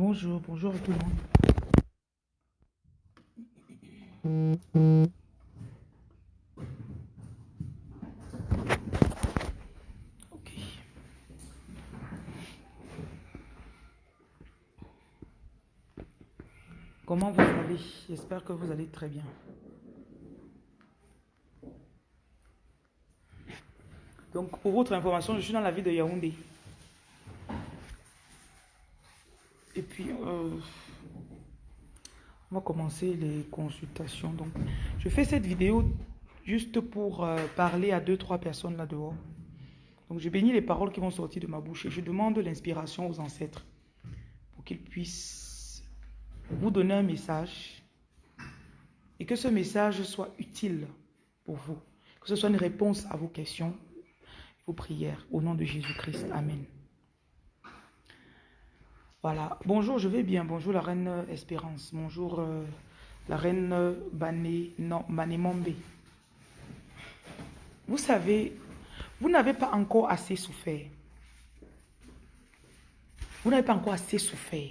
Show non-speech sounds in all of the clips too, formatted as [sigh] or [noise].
Bonjour, bonjour à tout le monde. Ok. Comment vous allez? J'espère que vous allez très bien. Donc, pour votre information, je suis dans la ville de Yaoundé. Et puis, euh, on va les consultations. Donc, je fais cette vidéo juste pour euh, parler à deux, trois personnes là dehors. Donc, je bénis les paroles qui vont sortir de ma bouche et je demande l'inspiration aux ancêtres pour qu'ils puissent vous donner un message et que ce message soit utile pour vous, que ce soit une réponse à vos questions prières. Au nom de Jésus-Christ. Amen. Voilà. Bonjour, je vais bien. Bonjour la reine Espérance. Bonjour euh, la reine Bané, non, Mombe. Vous savez, vous n'avez pas encore assez souffert. Vous n'avez pas encore assez souffert.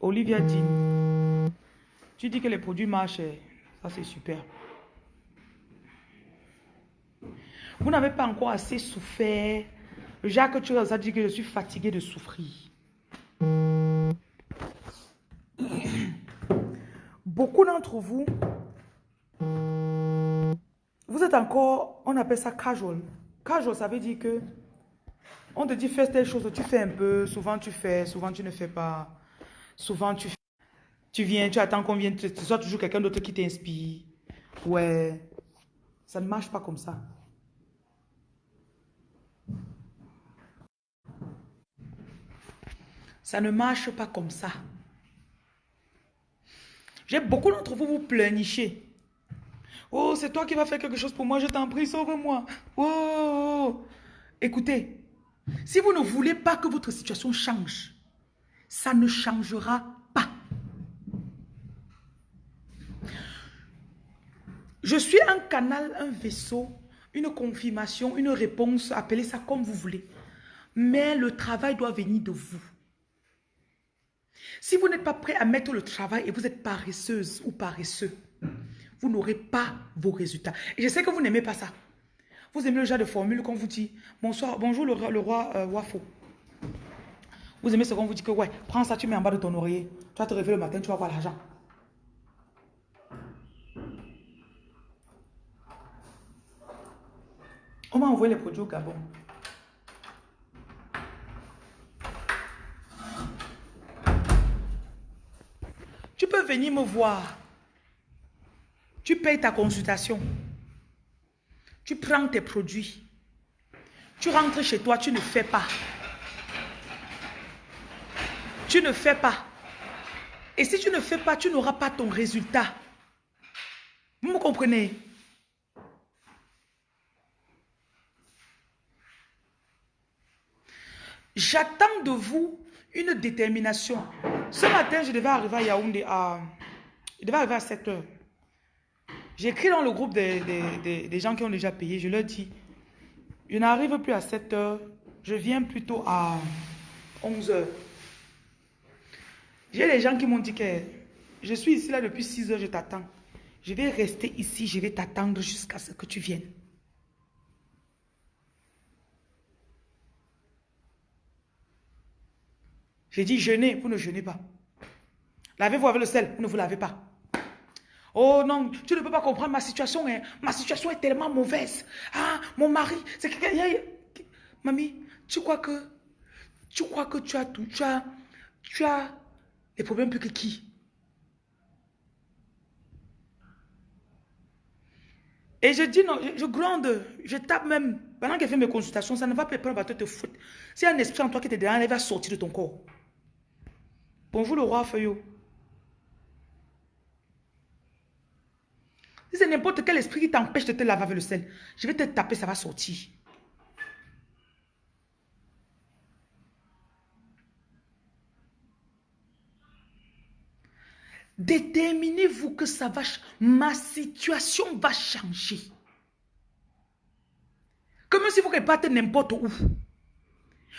Olivia dit, tu dis que les produits marchent. Ça, c'est super. Vous n'avez pas encore assez souffert. Jacques tu as dit que je suis fatigué de souffrir. Beaucoup d'entre vous, vous êtes encore, on appelle ça casual. Casual, ça veut dire que on te dit fais telle chose, tu fais un peu, souvent tu fais, souvent tu ne fais pas. Souvent tu tu viens, tu attends qu'on vienne, ce soit toujours quelqu'un d'autre qui t'inspire. Ouais, ça ne marche pas comme ça. Ça ne marche pas comme ça. J'ai beaucoup d'entre vous vous pleurnichez. Oh, c'est toi qui vas faire quelque chose pour moi, je t'en prie, sauve-moi. Oh, écoutez, si vous ne voulez pas que votre situation change, ça ne changera pas. Je suis un canal, un vaisseau, une confirmation, une réponse, appelez ça comme vous voulez. Mais le travail doit venir de vous. Si vous n'êtes pas prêt à mettre le travail et vous êtes paresseuse ou paresseux, vous n'aurez pas vos résultats. Et je sais que vous n'aimez pas ça. Vous aimez le genre de formule qu'on vous dit, bonsoir, bonjour le, roi euh, Wafo. Vous aimez ce qu'on vous dit que, ouais, prends ça, tu mets en bas de ton oreiller. Tu vas te réveiller le matin, tu vas voir l'argent. On m'a envoyé les produits au Gabon. Tu venir me voir. Tu payes ta consultation. Tu prends tes produits. Tu rentres chez toi, tu ne fais pas. Tu ne fais pas. Et si tu ne fais pas, tu n'auras pas ton résultat. Vous me comprenez? J'attends de vous une détermination. Ce matin, je devais arriver à Yaoundé à... Je devais arriver à 7 heures. J'ai écrit dans le groupe des, gens qui ont déjà payé. Je leur dis, je n'arrive plus à 7 heures. Je viens plutôt à 11 heures. J'ai des gens qui m'ont dit que je suis ici là depuis 6 heures, je t'attends. Je vais rester ici, je vais t'attendre jusqu'à ce que tu viennes. J'ai dit jeûnez, vous ne jeûnez pas. Lavez-vous avec le sel, vous ne vous lavez pas. Oh non, tu ne peux pas comprendre ma situation. Hein. Ma situation est tellement mauvaise. Ah, mon mari, c'est quelqu'un... Mamie, tu crois que... Tu crois que tu as tout... Tu as... Tu as des problèmes plus que qui? Et je dis non, je, gronde, je tape même. Pendant qu'elle fait mes consultations, ça ne va pas prendre te foutre. A un esprit en toi qui te derrière, il va sortir de ton corps. Bonjour le roi Feuillot. Si c'est n'importe quel esprit qui t'empêche de te laver avec le sel, je vais te taper, ça va sortir. Déterminez-vous que ça va, ma situation va changer. Comme si vous repartez n'importe où.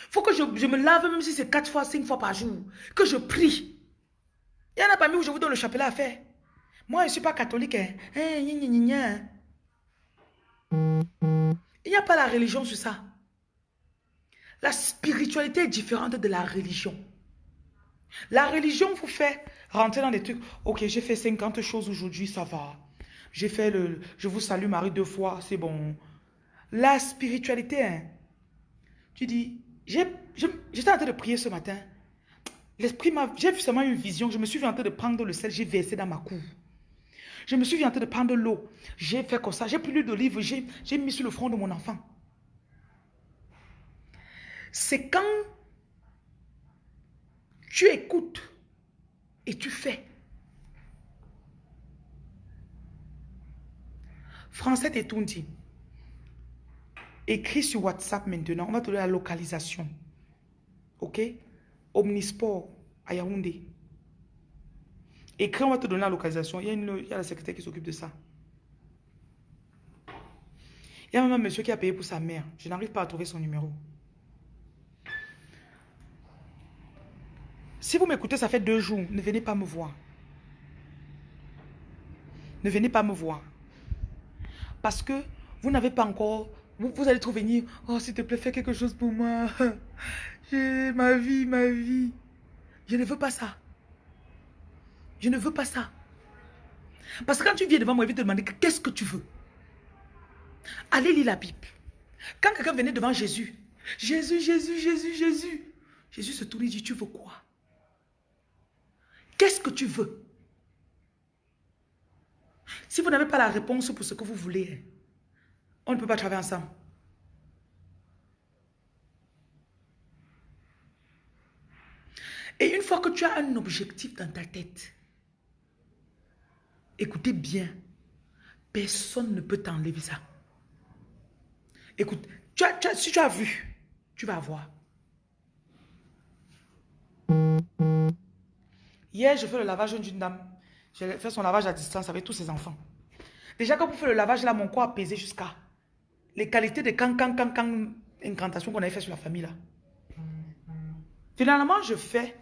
Faut que je, me lave même si c'est quatre fois, cinq fois par jour. Que je prie. Il y en a pas mis où je vous donne le chapelet à faire. Moi, je ne suis pas catholique. Hein. Hein, Il n'y a pas la religion sur ça. La spiritualité est différente de la religion. La religion vous fait rentrer dans des trucs. Ok, j'ai fait 50 choses aujourd'hui, ça va. J'ai fait le... Je vous salue Marie deux fois, c'est bon. La spiritualité, hein. tu dis, j'étais en train de prier ce matin. L'esprit m'a... J'ai seulement une vision. Je me suis vu en train de prendre le sel, j'ai versé dans ma cour. Je me suis en train de prendre l'eau. J'ai fait comme ça. J'ai pris l'huile d'olive, j'ai mis sur le front de mon enfant. C'est quand tu écoutes et tu fais. Français dit. Écris sur WhatsApp maintenant. On va te donner la localisation. OK? Omnisport à Yaoundé. Écris, on va te donner la localisation. Il y a, une, il y a la secrétaire qui s'occupe de ça. Il y a même un monsieur qui a payé pour sa mère. Je n'arrive pas à trouver son numéro. Si vous m'écoutez, ça fait deux jours. Ne venez pas me voir. Ne venez pas me voir. Parce que vous n'avez pas encore... Vous, allez trop venir. Oh, s'il te plaît, fais quelque chose pour moi. [laughs] Ma vie, ma vie. Je ne veux pas ça. Je ne veux pas ça. Parce que quand tu viens devant moi, il va te demander qu'est-ce que tu veux. Allez lire la Bible. Quand quelqu'un venait devant Jésus, Jésus, Jésus, Jésus, Jésus, Jésus se tourne et dit, tu veux quoi? Qu'est-ce que tu veux? Si vous n'avez pas la réponse pour ce que vous voulez, on ne peut pas travailler ensemble. Et une fois que tu as un objectif dans ta tête, écoutez bien, personne ne peut t'enlever ça. Écoute, si tu as vu, tu vas voir. Hier, je fais le lavage d'une dame. J'ai fait son lavage à distance avec tous ses enfants. Déjà, quand vous faites le lavage, là, mon corps a pesé jusqu'à les qualités de can, can, can, can, incantation qu'on avait fait sur la famille, là. Finalement, je fais.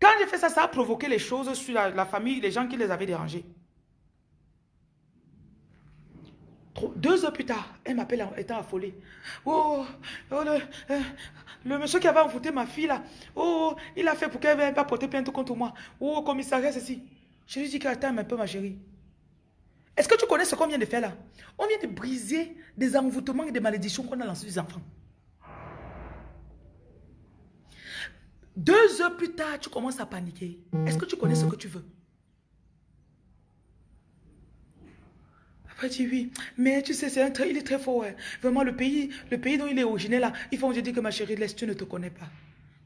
Quand j'ai fait ça, ça a provoqué les choses sur la, famille, les gens qui les avaient dérangés. Deux heures plus tard, elle m'appelle étant affolée. Oh, oh le, euh, le, monsieur qui avait envoûté ma fille là, oh, il a fait pour qu'elle ne vienne pas porter plainte contre moi. Oh, commissariat, ceci. Je lui dis qu'attends un peu ma chérie. Est-ce que tu connais ce qu'on vient de faire là? On vient de briser des envoûtements et des malédictions qu'on a lancés les enfants. Deux heures plus tard, tu commences à paniquer. Est-ce que tu connais ce que tu veux? Après, tu oui. Mais tu sais, c'est un il est très fort. Vraiment, le pays, le pays dont il est originaire il faut que je que ma chérie, laisse, tu ne te connais pas.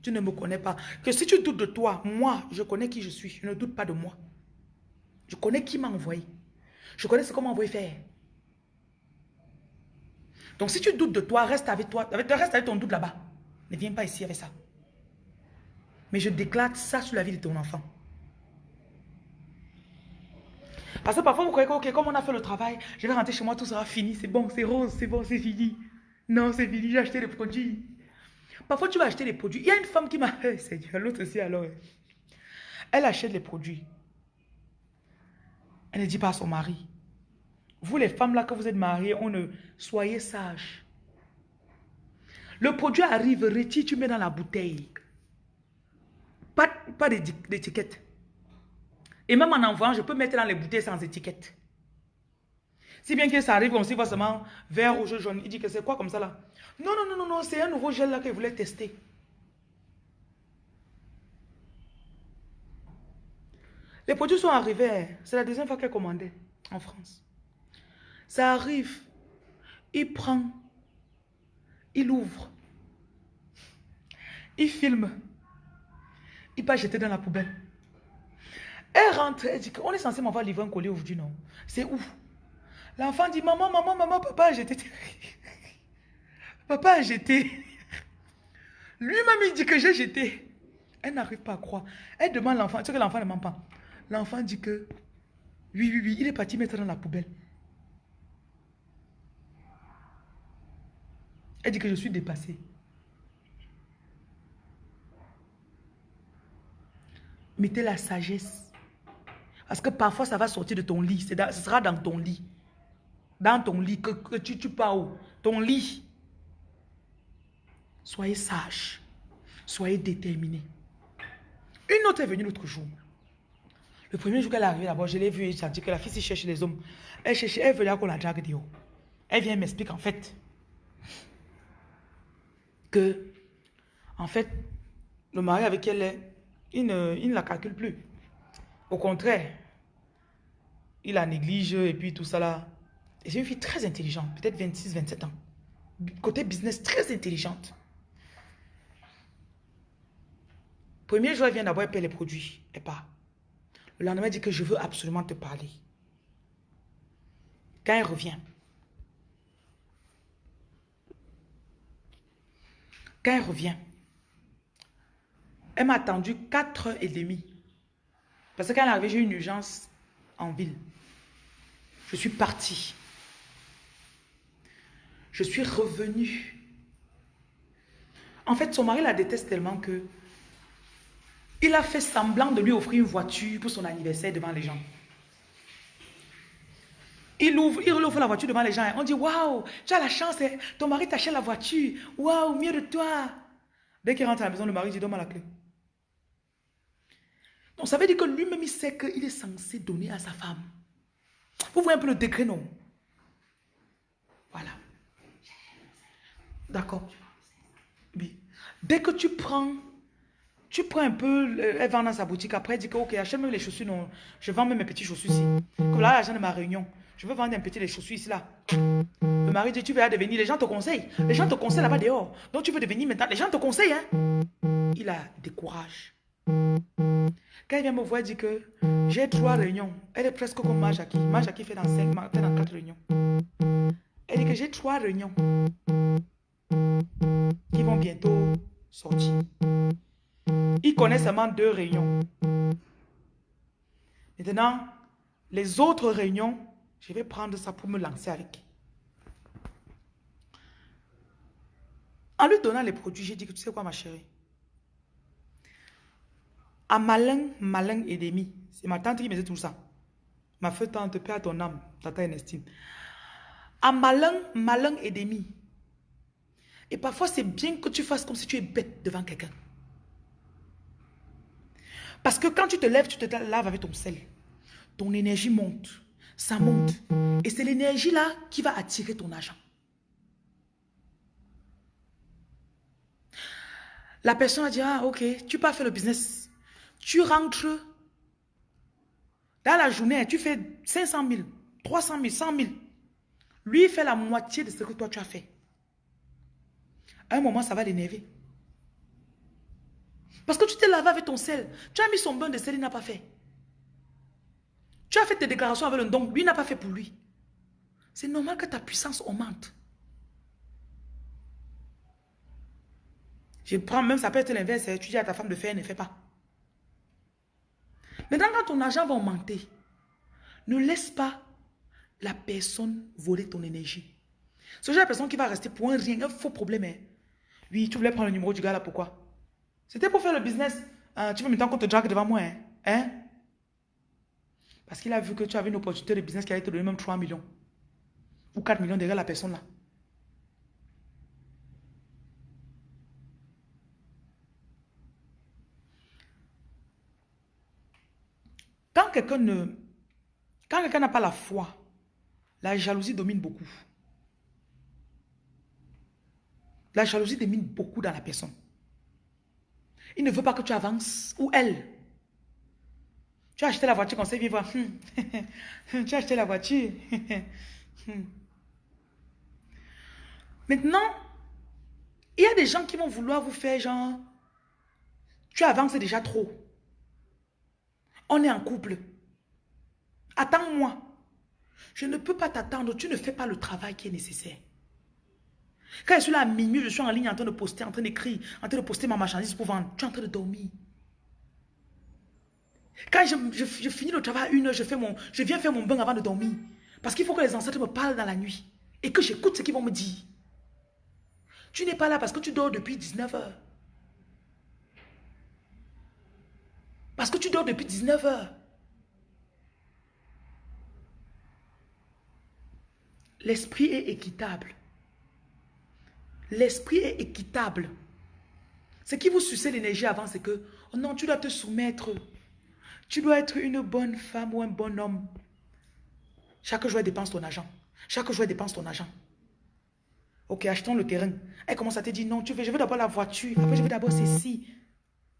Tu ne me connais pas. Que si tu doutes de toi, moi, je connais qui je suis. Je ne doute pas de moi. Je connais qui m'a envoyé. Je connais ce qu'on m'a envoyé faire. Donc si tu doutes de toi, reste avec toi. Reste avec ton doute là-bas. Ne viens pas ici avec ça. Mais je déclare ça sur la vie de ton enfant. Parce que parfois, vous croyez que, ok, comme on a fait le travail, je vais rentrer chez moi, tout sera fini, c'est bon, c'est rose, c'est bon, c'est fini. Non, c'est fini, j'ai acheté des produits. Parfois, tu vas acheter des produits. Il y a une femme qui m'a... [laughs] C'est l'autre aussi alors. Elle achète les produits. Elle ne dit pas à son mari. Vous, les femmes là, que vous êtes mariées, on ne... Soyez sages. Le produit arrive, retire, tu mets dans la bouteille. Pas, pas d'étiquette. Et même en envoyant, je peux mettre dans les bouteilles sans étiquette. Si bien que ça arrive comme si seulement vert, rouge, jaune. Il dit que c'est quoi comme ça là Non, non, non, non, non c'est un nouveau gel là qu'il voulait tester. Les produits sont arrivés. C'est la deuxième fois qu'elle commandait en France. Ça arrive. Il prend. Il ouvre. Il filme. Il pas jeter dans la poubelle. Elle rentre, elle dit qu'on est censé m'avoir livré un colis aujourd'hui, non? C'est où? L'enfant dit, maman, maman, maman, papa a jeté. [laughs] papa a jeté. [laughs] Lui-même, il dit que j'ai jeté. Elle n'arrive pas à croire. Elle demande l'enfant, tu sais que l'enfant ne ment pas. L'enfant dit que, oui, oui, oui, il est parti mettre dans la poubelle. Elle dit que je suis dépassée. Mettez la sagesse. Parce que parfois, ça va sortir de ton lit. ce sera dans ton lit. Dans ton lit, que, tu, tu pars Ton lit. Soyez sage. Soyez déterminé. Une autre est venue l'autre jour. Le premier jour qu'elle est arrivée d'abord, je l'ai vue et j'ai dit que la fille cherche les hommes. Elle cherchait, elle veut qu'on la drague de haut. Elle vient m'expliquer en fait que, en fait, le mari avec elle est, il ne, la calcule plus. Au contraire, il la néglige et puis tout ça là. Et c'est une fille très intelligente, peut-être 26, 27 ans. Côté business, très intelligente. Premier jour, elle vient d'abord, elle paie les produits. Et pas. Le lendemain, elle dit que je veux absolument te parler. Quand elle revient, quand elle revient, elle m'a attendu 4h30. Parce que quand est arrivée, j'ai une urgence en ville. Je suis partie. Je suis revenue. En fait, son mari la déteste tellement que il a fait semblant de lui offrir une voiture pour son anniversaire devant les gens. Il ouvre, il ouvre la voiture devant les gens. On dit, waouh, tu as la chance, hein. ton mari t'achète la voiture. Waouh, mieux de toi. Dès qu'il rentre à la maison, le mari dit, donne-moi la clé. Donc ça veut dire que lui-même, il sait qu'il est censé donner à sa femme. Vous voyez un peu le degré, non? Voilà. D'accord. Oui. Dès que tu prends tu prends un peu, elle vend dans sa boutique, après elle dit que ok, achète même les chaussures, non, je vends même mes petits chaussures ici. Comme là, l'argent de ma réunion, je veux vendre un petit les chaussures ici là? Le mari dit, tu vas devenir, les gens te conseillent. Les gens te conseillent là-bas dehors. Donc tu veux devenir maintenant, les gens te conseillent. Hein? Il a des courages. Quand il vient me voir, il dit que j'ai trois réunions. Elle est presque comme Majaki. Majaki fait dans cinq, fait dans quatre réunions. Elle dit que j'ai trois réunions qui vont bientôt sortir. Il connaît seulement deux réunions. Maintenant, les autres réunions, je vais prendre ça pour me lancer avec. En lui donnant les produits, j'ai dit que tu sais quoi ma chérie? À malin, malin et demi. C'est ma tante qui me dit tout ça. Ma feu tante, paix ton âme, tata Ernestine. À malin, malin et demi. Et parfois, c'est bien que tu fasses comme si tu es bête devant quelqu'un. Parce que quand tu te lèves, tu te laves avec ton sel. Ton énergie monte. Ça monte. Et c'est l'énergie là qui va attirer ton argent. La personne a dit, ah ok, tu peux faire le business. Tu rentres dans la journée, tu fais 500 000, 300 000, 100 000. Lui, il fait la moitié de ce que toi tu as fait. À un moment, ça va l'énerver. Parce que tu t'es lavé avec ton sel. Tu as mis son bain de sel, il n'a pas fait. Tu as fait tes déclarations avec le don, lui n'a pas fait pour lui. C'est normal que ta puissance augmente. Je prends même, ça peut être l'inverse. Hein. Tu dis à ta femme de faire, ne fait pas. Maintenant, quand ton argent va augmenter, ne laisse pas la personne voler ton énergie. Ce genre de personne qui va rester pour un rien, un faux problème. Hein. Oui, tu voulais prendre le numéro du gars là, pourquoi? C'était pour faire le business. Ah, tu veux maintenant qu'on te drague devant moi, hein? hein? Parce qu'il a vu que tu avais une opportunité de business qui allait te donner même 3 millions. Ou 4 millions derrière la personne là. Quand quelqu'un ne... Quand quelqu'un n'a pas la foi, la jalousie domine beaucoup. La jalousie domine beaucoup dans la personne. Il ne veut pas que tu avances. Ou elle. Tu as acheté la voiture, qu'on sait vivre. tu as acheté la voiture. [laughs] Maintenant, il y a des gens qui vont vouloir vous faire genre, tu avances déjà trop. On est en couple. Attends-moi. Je ne peux pas t'attendre. Tu ne fais pas le travail qui est nécessaire. Quand je suis là à minuit, je suis en ligne en train de poster, en train d'écrire, en train de poster ma marchandise pour vendre. Tu es en train de dormir. Quand je, finis le travail à une heure, je, viens faire mon bain avant de dormir. Parce qu'il faut que les ancêtres me parlent dans la nuit. Et que j'écoute ce qu'ils vont me dire. Tu n'es pas là parce que tu dors depuis 19 heures. Parce que tu dors depuis 19 heures. L'esprit est équitable. L'esprit est équitable. Ce qui vous suçait l'énergie avant, c'est que, oh non, tu dois te soumettre. Tu dois être une bonne femme ou un bon homme. Chaque jour, dépense ton argent. Chaque jour, dépense ton argent. Ok, achetons le terrain. Elle commence à te dire, non, tu veux, je veux d'abord la voiture. Après, je veux d'abord ceci.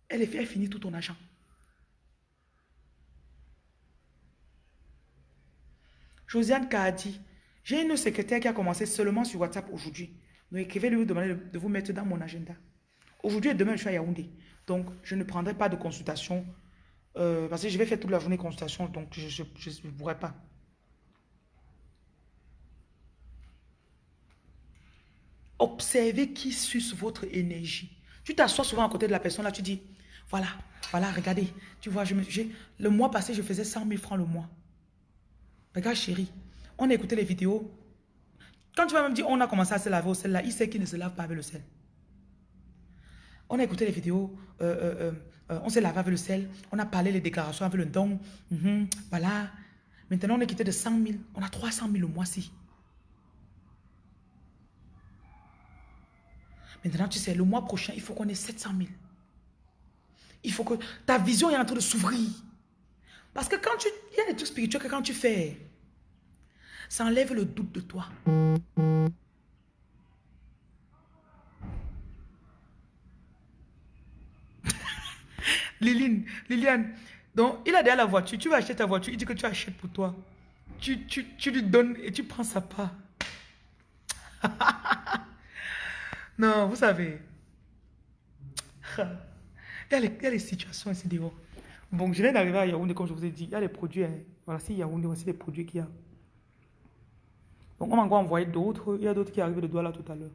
Elle, elle finit tout ton argent. Josiane dit, j'ai une secrétaire qui a commencé seulement sur WhatsApp aujourd'hui. Donc écrivez-lui, vous demander de vous mettre dans mon agenda. Aujourd'hui et demain, je suis à Yaoundé. Donc, je ne prendrai pas de consultation. Euh, parce que je vais faire toute la journée consultation. Donc, je ne pourrai pas. Observez qui suce votre énergie. Tu t'assois souvent à côté de la personne, là, tu dis, voilà, voilà, regardez. Tu vois, je le mois passé, je faisais 100 000 francs le mois. Regarde, chérie, on a écouté les vidéos. Quand tu vas même dire, on a commencé à se laver au sel, là, il sait qu'il ne se lave pas avec le sel. On a écouté les vidéos, euh, euh, euh, on s'est lavé avec le sel, on a parlé les déclarations avec le don. Mhm, voilà. Maintenant, on est quitté de 100 000. On a 300 000 le mois-ci. Maintenant, tu sais, le mois prochain, il faut qu'on ait 700 000. Il faut que ta vision est en train de s'ouvrir. Parce que quand tu... Il y a des trucs spirituels que quand tu fais, ça enlève le doute de toi. Liline, Liliane, donc il a déjà la voiture, tu vas acheter ta voiture, il dit que tu achètes pour toi. Tu, tu, tu lui donnes et tu prends sa part. [laughs] non, vous savez. Il y, a les, il y a les situations ici dehors. Bon, je viens d'arriver à Yaoundé, comme je vous ai dit. Il y a les produits. Hein. Voilà, si Yaoundé, voici les produits qu'il y a. Donc, on m'a encore envoyé d'autres. Il y a d'autres qui arrivent de là tout à l'heure.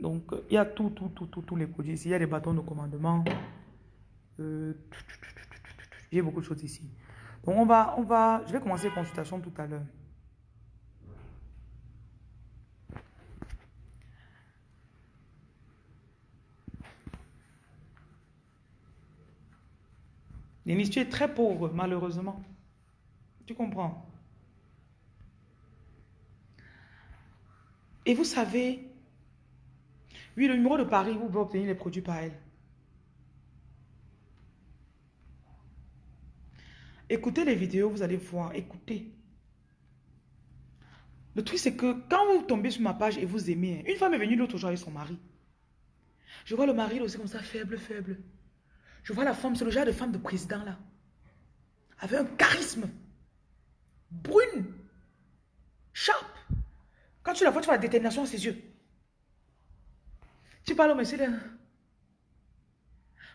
Donc, il y a tout, tout, tout, tout, tous les produits ici. Il y a des bâtons de commandement. Euh, J'ai beaucoup de choses ici. Donc, on va, on va, je vais commencer les consultations tout à l'heure. Denis, tu très pauvre, malheureusement. Tu comprends? Et vous savez, oui, le numéro de Paris, vous pouvez obtenir les produits par elle. Écoutez les vidéos, vous allez voir. Écoutez. Le truc, c'est que quand vous tombez sur ma page et vous aimez, une femme est venue l'autre jour avec son mari. Je vois le mari aussi comme ça, faible, faible. Je vois la femme, c'est le genre de femme de président là. Avec un charisme. Brune. Sharp. Quand tu la vois, tu vois la détermination dans ses yeux. Tu parles au monsieur là.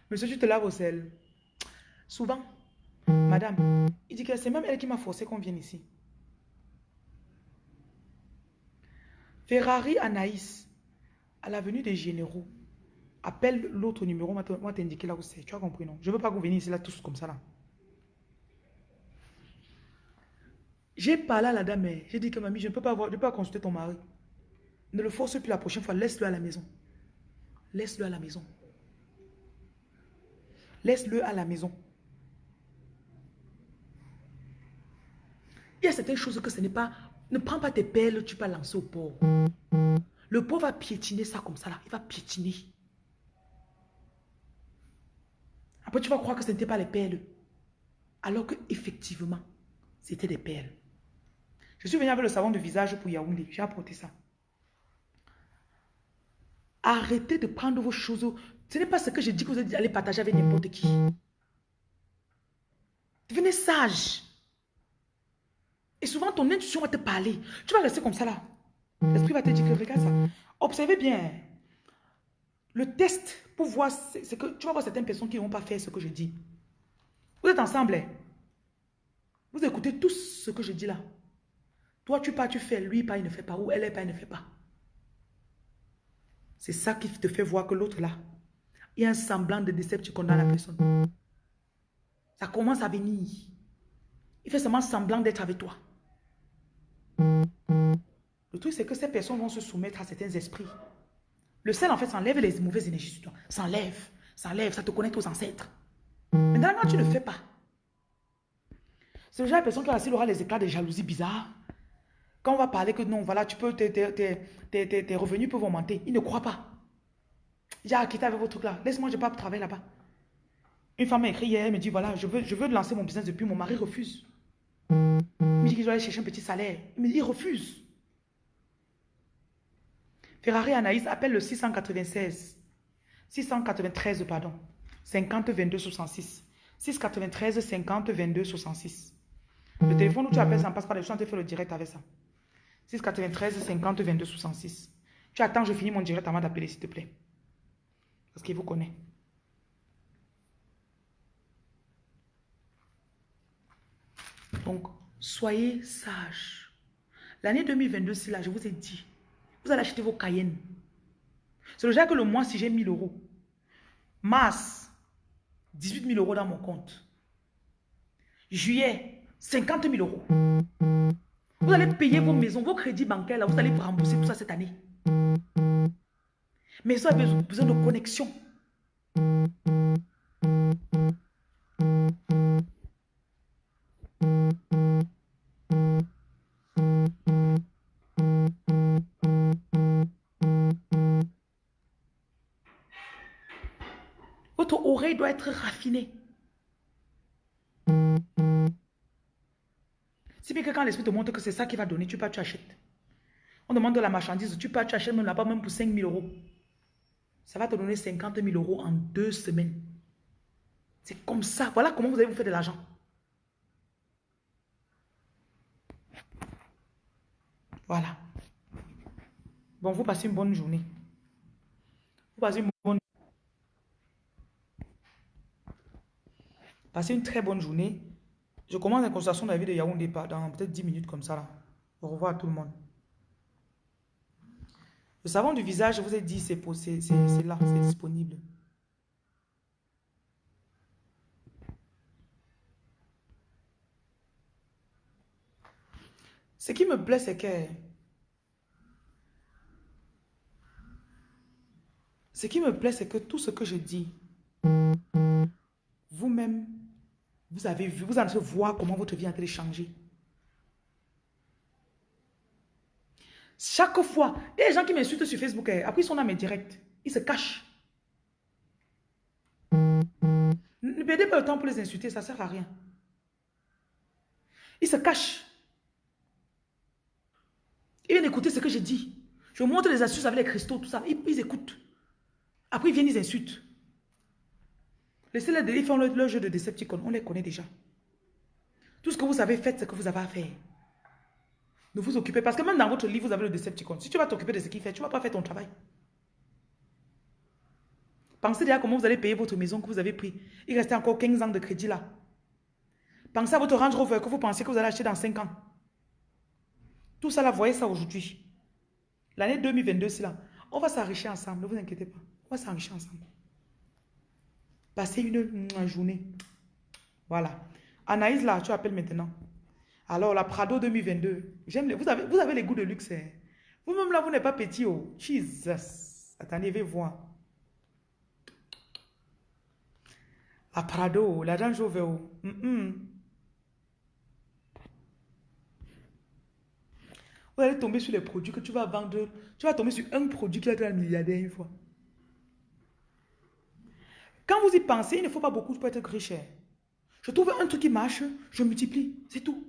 Monsieur, tu te laves au sel. Souvent, madame, il dit que c'est même elle qui m'a forcé qu'on vienne ici. Ferrari Anaïs, à l'avenue des généraux. Appelle l'autre numéro, moi t'indiquer là où c'est. Tu as compris, non? Je ne veux pas que vous veniez ici là tous comme ça là. J'ai parlé à la dame, j'ai dit que mamie, je ne peux pas avoir, je peux pas consulter ton mari. Ne le force plus la prochaine fois, laisse-le à la maison. Laisse-le à la maison. Laisse-le à la maison. Il y a certaines choses que ce n'est pas... Ne prends pas tes perles, tu peux lancer au pauvre. Le pauvre va piétiner ça comme ça là. Il va piétiner. Après, tu vas croire que ce n'était pas les perles. Alors que effectivement, c'était des perles. Je suis venu avec le savon de visage pour Yaoundé. J'ai apporté ça. Arrêtez de prendre vos choses. Ce n'est pas ce que je dis que vous allez partager avec n'importe qui. Devenez sage. Et souvent, ton intuition va te parler. Tu vas rester comme ça là. L'esprit va te dire que regarde ça. Observez bien. Le test pour voir, c'est que tu vas voir certaines personnes qui ne vont pas faire ce que je dis. Vous êtes ensemble. Hein? Vous écoutez tout ce que je dis là. Toi, tu pas, tu fais. Lui, pas, il ne fait pas. Ou elle pas, il ne fait pas. C'est ça qui te fait voir que l'autre là, il y a un semblant de déception dans la personne. Ça commence à venir. Il fait seulement semblant d'être avec toi. Le truc, c'est que ces personnes vont se soumettre à certains esprits. Le sel, en fait, ça enlève les mauvaises énergies sur toi. Ça enlève, ça te connecte aux ancêtres. Maintenant, quand tu ne fais pas, c'est genre de personne qui assis aura les éclats de jalousie bizarres. Quand on va parler que non, voilà, tu peux, tes, tes, revenus peuvent augmenter. Il ne croit pas. J'ai quitté avec votre truc là. Laisse-moi, je ne vais pas travailler là-bas. Une femme m'a écrit hier, elle me dit, voilà, je veux, je veux lancer mon business depuis, mon mari refuse. Il me dit qu'il doit aller chercher un petit salaire. Il me dit, il refuse. Ferrari Anaïs appelle le 696. 693, pardon. 50 22 66. 693 50 22 66. Le téléphone où tu appelles, ça ne passe pas. Je suis en train de faire le direct avec ça. 693 50 22 66. Tu attends, je finis mon direct avant d'appeler, s'il te plaît. Parce qu'il vous connaît. Donc, soyez sages. L'année 2022, c'est là, je vous ai dit. Vous allez acheter vos Cayennes. C'est genre que le mois, si j'ai 1000 euros. Mars, 18 000 euros dans mon compte. Juillet, 50 000 euros. Vous allez payer vos maisons, vos crédits bancaires, là, vous allez rembourser tout ça cette année. Mais vous avez besoin de connexion. Votre oreille doit être raffinée. Si bien que quand l'esprit te montre que c'est ça qui va donner, tu pas, tu achètes. On demande de la marchandise, tu pas, tu achètes même là-bas même pour 5 000 euros. Ça va te donner 50 000 euros en deux semaines. C'est comme ça. Voilà comment vous allez vous faire de l'argent. Voilà. Bon, vous passez une bonne journée. Vous passez une bonne Passez une très bonne journée. Je commence la consultation de la vie de Yaoundé dans peut-être 10 minutes comme ça. Là. Au revoir à tout le monde. Le savon du visage, je vous ai dit, c'est là, c'est disponible. Ce qui me plaît, c'est que... Ce qui me plaît, c'est que tout ce que je dis, vous-même, vous avez vu, vous allez voir comment votre vie a été changée. Chaque fois, il y a des gens qui m'insultent sur Facebook, eh, après ils sont dans mes directs, ils se cachent. Ne perdez pas le temps pour les insulter, ça ne sert à rien. Ils se cachent. Ils viennent écouter ce que je dis. Je montre les astuces avec les cristaux, tout ça. Ils écoutent. Après, ils viennent, ils insultent. Laissez-les, ils font leur, jeu de Decepticon. On les connaît déjà. Tout ce que vous avez fait, ce que vous avez à faire. Ne vous occupez. Parce que même dans votre livre, vous avez le Decepticon. Si tu vas t'occuper de ce qu'il fait, tu ne vas pas faire ton travail. Pensez déjà comment vous allez payer votre maison que vous avez pris. Il restait encore 15 ans de crédit là. Pensez à votre Range Rover que vous pensez que vous allez acheter dans 5 ans. Tout ça là, voyez ça aujourd'hui. L'année 2022, c'est là. On va s'enrichir ensemble, ne vous inquiétez pas. On va s'enrichir ensemble. Passez une, journée. Voilà. Anaïs, là, tu appelles maintenant. Alors, la Prado 2022. J'aime vous, avez, vous avez les goûts de luxe. Hein. Vous-même, là, vous n'êtes pas petit. Oh. Jesus. Attendez, vais voir. La Prado, la Range. Oh. Vous allez tomber sur les produits que tu vas vendre. Tu vas tomber sur un produit qui va être un milliardaire une fois. Quand vous y pensez, il ne faut pas beaucoup pour être riche. Je trouve un truc qui marche, je multiplie, c'est tout.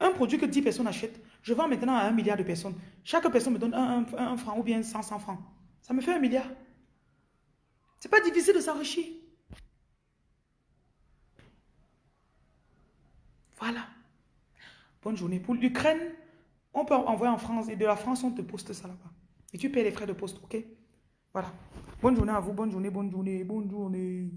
Un produit que 10 personnes achètent, je vends maintenant à un milliard de personnes. Chaque personne me donne un, franc ou bien 100, 100 francs. Ça me fait un milliard. C'est pas difficile de s'enrichir. Voilà. Bonne journée. Pour l'Ukraine, on peut envoyer en France et de la France, on te poste ça là-bas. Et tu payes les frais de poste, ok? Voilà. Bonne journée à vous, bonne journée, bonne journée, bonne journée.